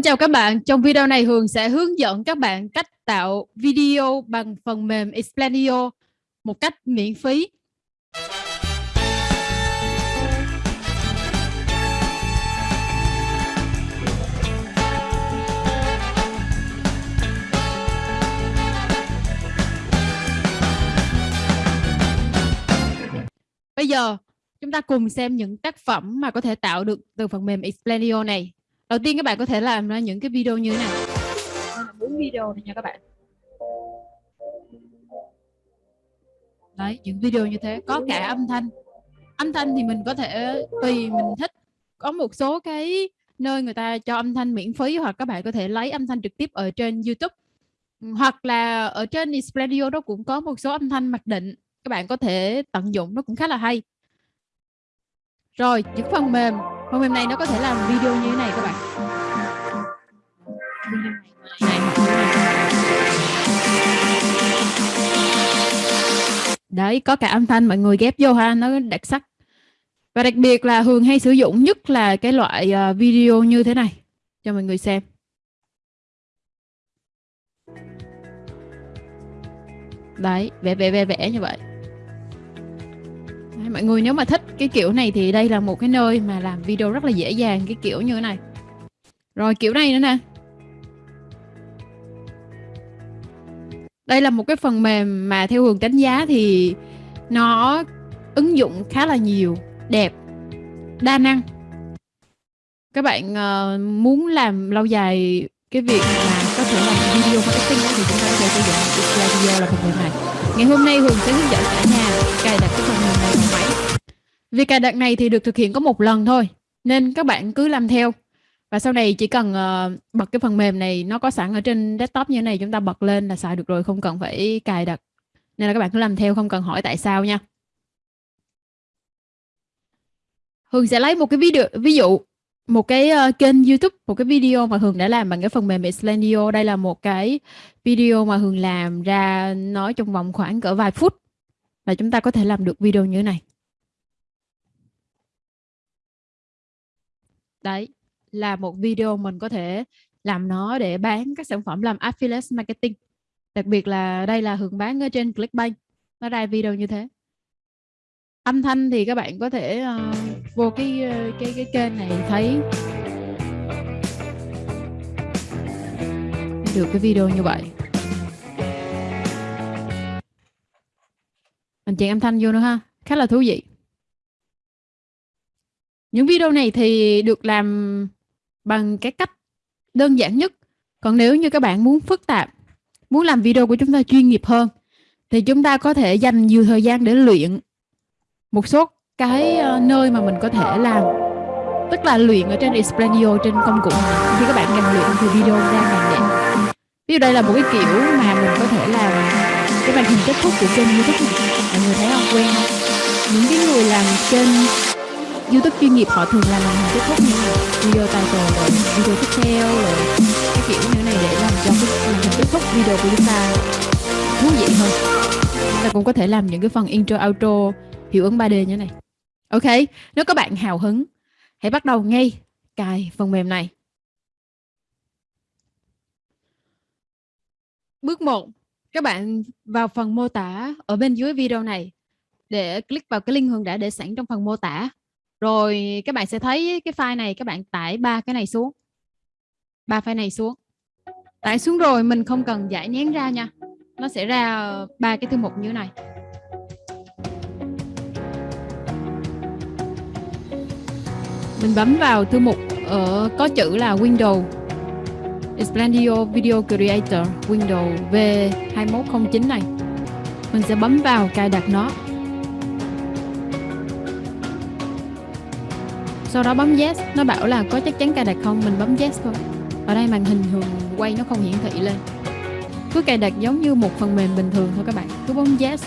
Xin chào các bạn, trong video này Hường sẽ hướng dẫn các bạn cách tạo video bằng phần mềm Explanio một cách miễn phí. Bây giờ chúng ta cùng xem những tác phẩm mà có thể tạo được từ phần mềm Explanio này đầu tiên các bạn có thể làm ra những cái video như thế này bốn video này nha các bạn. Đấy những video như thế có cả âm thanh. Âm thanh thì mình có thể tùy mình thích. Có một số cái nơi người ta cho âm thanh miễn phí hoặc các bạn có thể lấy âm thanh trực tiếp ở trên YouTube. Hoặc là ở trên Expladio đó cũng có một số âm thanh mặc định. Các bạn có thể tận dụng nó cũng khá là hay. Rồi những phần mềm Vâng, phần mềm này nó có thể làm video như thế này các bạn. Đấy, có cả âm thanh, mọi người ghép vô ha, nó đặc sắc. Và đặc biệt là Hường hay sử dụng nhất là cái loại ờ, video như thế này, cho mọi người xem. Đấy, vẽ vẽ vẽ vẽ như vậy mọi người nếu mà thích cái kiểu này thì đây là một cái nơi mà làm video rất là dễ dàng cái kiểu như thế này. Rồi kiểu này nữa nè. Đây là một cái phần mềm mà theo hướng đánh giá thì nó ứng dụng khá là nhiều đẹp đa năng. Các bạn uh, muốn làm lâu dài cái việc mà có thể làm video marketing thì chúng ta có thể sử dụng video là phần mềm này. Ngày hôm nay Hường sẽ hướng dẫn cả việc cài đặt này thì được thực hiện có một lần thôi nên các bạn cứ làm theo. Và sau này chỉ cần uh, bật cái phần mềm này nó có sẵn ở trên desktop như thế này chúng ta bật lên là xài được rồi không cần phải cài đặt. Nên là các bạn cứ làm theo không cần hỏi tại sao nha. Hường sẽ lấy một cái video ví dụ một cái uh, kênh YouTube một cái video mà Hường đã làm bằng cái phần mềm Exlandio đây là một cái video mà Hường làm ra nói trong vòng khoảng cỡ vài phút là chúng ta có thể làm được video như thế này. Đấy là một video mình có thể làm nó để bán các sản phẩm làm affiliate marketing. Đặc biệt là đây là hướng bán ở trên Clickbank nó ra video như thế. Âm thanh thì các bạn có thể uh, vô cái ờ, cái cái kênh này thấy. Được cái video như vậy. Mình chèn âm thanh vô nữa ha khá là thú vị những video này thì được làm bằng cái cách đơn giản nhất. Còn nếu như các bạn muốn phức tạp, muốn làm video của chúng ta chuyên nghiệp hơn, thì chúng ta có thể dành nhiều thời gian để luyện một số cái ờ, nơi mà mình có thể làm. Tức là luyện ở trên Expladio trên công cụ này. Khi các bạn càng luyện thì video ra càng đẹp ví dụ đây là một cái kiểu mà mình có thể làm cái màn hình kết thúc của kênh youtube mọi người thấy không? Quen không? Những cái người làm kênh youtube chuyên nghiệp họ thường làm hình kết thúc như là video title rồi video tiếp theo rồi cái kiểu như này để làm cho cái làm hình kết thúc video của chúng ta thú vị hơn. Chúng ta cũng có thể làm những cái phần intro, outro hiệu ứng 3D như này. Ok, nếu các bạn hào hứng, hãy bắt đầu ngay cài phần mềm này. Bước 1 các bạn vào phần mô tả ở bên dưới video này để click vào cái link Hương đã để sẵn trong phần mô tả rồi các bạn sẽ thấy cái file này, các bạn tải ba cái này xuống. Ba file này xuống. Tải xuống rồi mình không cần giải nén ra nha. Nó sẽ ra ba cái thư mục như thế này. Mình bấm vào thư mục ở có chữ là Windows. Expladio Video Creator Windows V2109 này. Mình sẽ bấm vào cài đặt nó. Sau đó bấm yes. Nó bảo là có chắc chắn cài đặt không? Mình bấm yes thôi. Ở đây màn hình thường quay nó không hiển thị lên. Cứ cài đặt giống như một phần mềm bình thường thôi các bạn. Cứ bấm yes.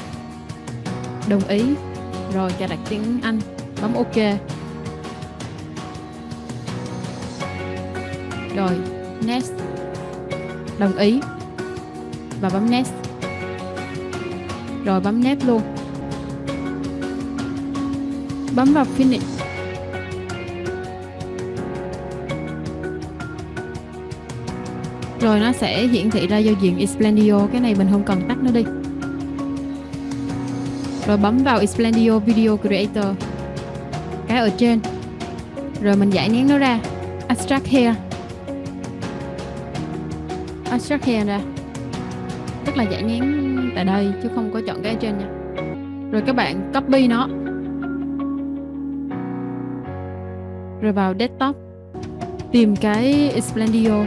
Đồng ý. Rồi cài đặt tiếng Anh. Bấm ok. Rồi, next. Đồng ý. Và bấm next. Rồi bấm next luôn. Bấm vào finish. Rồi nó sẽ hiển thị ra giao diện Explendio cái này mình không cần tắt nó đi. Rồi bấm vào Explendio Video Creator. Cái ở trên. Rồi mình giải nén nó ra. Abstract Hair Abstract Hair ra. Tức là giải nén tại đây, chứ không có chọn cái ở trên nha. Rồi các bạn copy nó. Rồi vào desktop. Tìm cái Explendio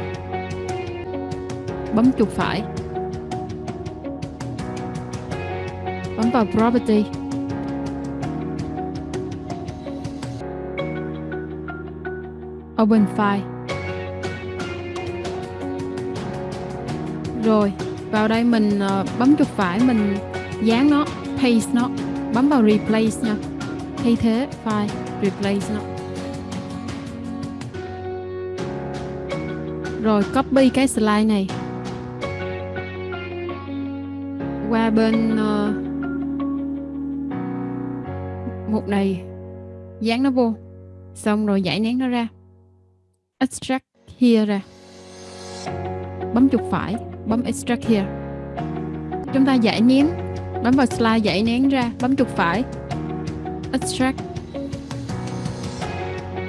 bấm chuột phải. Bấm vào property. Open file. Rồi, vào đây mình ờ, bấm chuột phải, mình dán nó, paste nó, bấm vào replace nha. Thay thế file, replace nó. Rồi, copy cái slide này qua bên ờ, uh, mục này dán nó vô. Xong rồi giải nén nó ra. Extract here ra. Bấm chuột phải bấm extract here. Chúng ta giải nén bấm vào slide giải nén ra bấm chuột phải. Extract.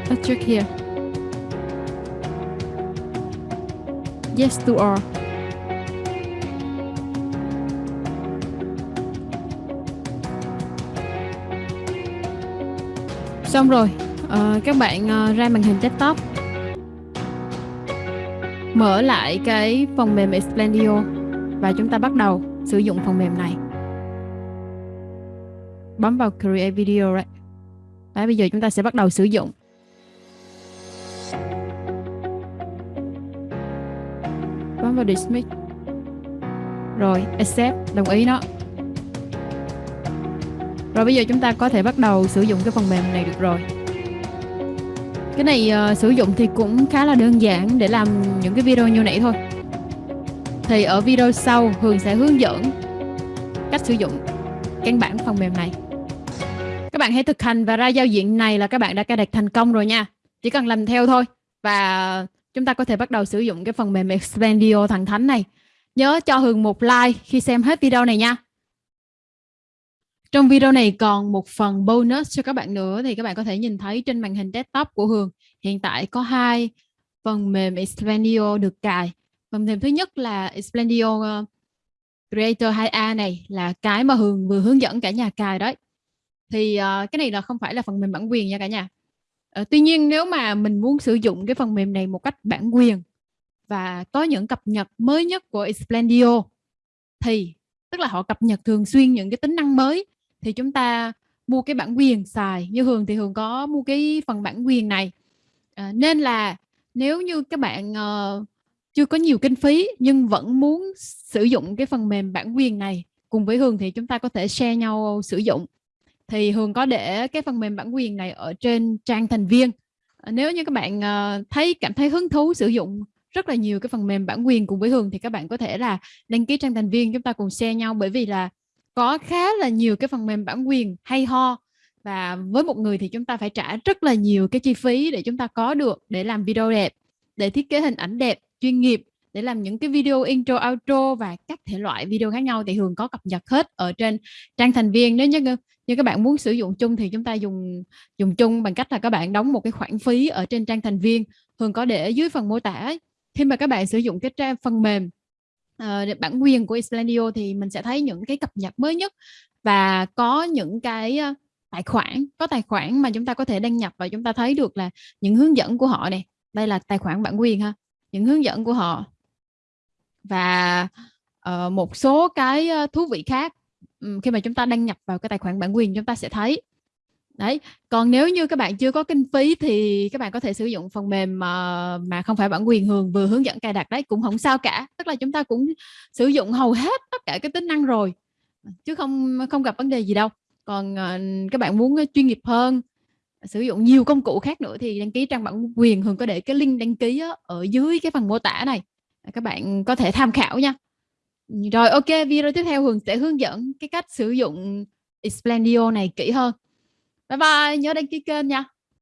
Extract here. Yes to all. Xong rồi. Uh, các bạn uh, ra màn hình desktop. Mở lại cái phần mềm Explendio và chúng ta bắt đầu sử dụng phần mềm này. Bấm vào create video right. Đấy, bây giờ chúng ta sẽ bắt đầu sử dụng. Bấm vào dismiss. Rồi accept đồng ý nó rồi bây giờ chúng ta có thể bắt đầu sử dụng cái phần mềm này được rồi. Cái này uh, sử dụng thì cũng khá là đơn giản để làm những cái video như nãy thôi. Thì ở video sau Hường sẽ hướng dẫn cách sử dụng căn bản phần mềm này. Các bạn hãy thực hành và ra giao diện này là các bạn đã cài đặt thành công rồi nha. Chỉ cần làm theo thôi và chúng ta có thể bắt đầu sử dụng cái phần mềm Expendio thằng thánh này. Nhớ cho Hường một like khi xem hết video này nha trong video này còn một phần bonus cho các bạn nữa thì các bạn có thể nhìn thấy trên màn hình desktop của Hường hiện tại có hai phần mềm Explendio được cài. Phần mềm thứ nhất là Explendio ờ, Creator 2A này là cái mà Hường vừa hướng dẫn cả nhà cài đấy. Thì uh, cái này là không phải là phần mềm bản quyền nha cả nhà. Uh, tuy nhiên nếu mà mình muốn sử dụng cái phần mềm này một cách bản quyền và có những cập nhật mới nhất của Explendio thì tức là họ cập nhật thường xuyên những cái tính năng mới thì chúng ta mua cái bản quyền xài. Như Hường thì Hường có mua cái phần bản quyền này. À, nên là nếu như các bạn uh, chưa có nhiều kinh phí nhưng vẫn muốn sử dụng cái phần mềm bản quyền này cùng với Hường thì chúng ta có thể share nhau sử dụng. Thì Hường có để cái phần mềm bản quyền này ở trên trang thành viên. À, nếu như các bạn uh, thấy cảm thấy hứng thú sử dụng rất là nhiều cái phần mềm bản quyền cùng với Hường thì các bạn có thể là đăng ký trang thành viên chúng ta cùng share nhau. Bởi vì là có khá là nhiều cái phần mềm bản quyền hay ho. Và với một người thì chúng ta phải trả rất là nhiều cái chi phí để chúng ta có được để làm video đẹp, để thiết kế hình ảnh đẹp, chuyên nghiệp, để làm những cái video intro, outro và các thể loại video khác nhau. Thì thường có cập nhật hết ở trên trang thành viên nếu như như các bạn muốn sử dụng chung thì chúng ta dùng dùng chung bằng cách là các bạn đóng một cái khoản phí ở trên trang thành viên. Thường có để dưới phần mô tả khi mà các bạn sử dụng cái trang phần mềm uh, bản quyền của Islandio thì mình sẽ thấy những cái cập nhật mới nhất và có những cái uh, tài khoản có tài khoản mà chúng ta có thể đăng nhập và chúng ta thấy được là những hướng dẫn của họ này đây là tài khoản bản quyền ha những hướng dẫn của họ. Và uh, một số cái thú vị khác um, khi mà chúng ta đăng nhập vào cái tài khoản bản quyền chúng ta sẽ thấy đấy còn nếu như các bạn chưa có kinh phí thì các bạn có thể sử dụng phần mềm mà mà không phải bản quyền hường vừa hướng dẫn cài đặt đấy cũng không sao cả. Tức là chúng ta cũng sử dụng hầu hết tất cả cái tính năng rồi chứ không không gặp vấn đề gì đâu. Còn uh, các bạn muốn ờ, chuyên nghiệp hơn sử dụng nhiều công cụ khác nữa thì đăng ký trang bản quyền hường có để cái link đăng ký ở dưới cái phần mô tả này. Ờ, các bạn có thể tham khảo nha. Rồi ok video tiếp theo hường sẽ hướng dẫn cái cách sử dụng Explendio này kỹ hơn bye bye nhớ đăng ký kênh nha.